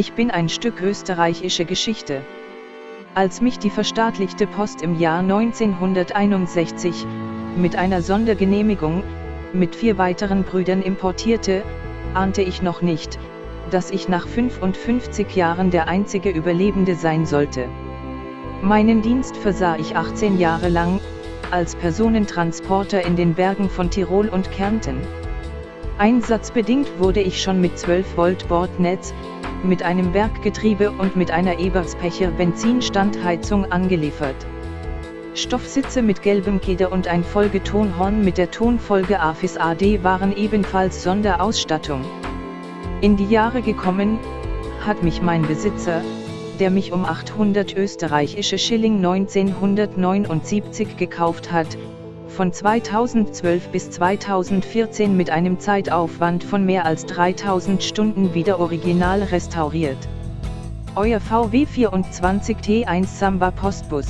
Ich bin ein Stück österreichische Geschichte. Als mich die verstaatlichte Post im Jahr 1961, mit einer Sondergenehmigung, mit vier weiteren Brüdern importierte, ahnte ich noch nicht, dass ich nach 55 Jahren der einzige Überlebende sein sollte. Meinen Dienst versah ich 18 Jahre lang, als Personentransporter in den Bergen von Tirol und Kärnten. Einsatzbedingt wurde ich schon mit 12 Volt Bordnetz, mit einem Werkgetriebe und mit einer Eberspecher Benzinstandheizung angeliefert. Stoffsitze mit gelbem Keder und ein Folgetonhorn mit der Tonfolge AFIS AD waren ebenfalls Sonderausstattung. In die Jahre gekommen, hat mich mein Besitzer, der mich um 800 österreichische Schilling 1979 gekauft hat, von 2012 bis 2014 mit einem Zeitaufwand von mehr als 3000 Stunden wieder original restauriert. Euer VW 24 T1 Samba Postbus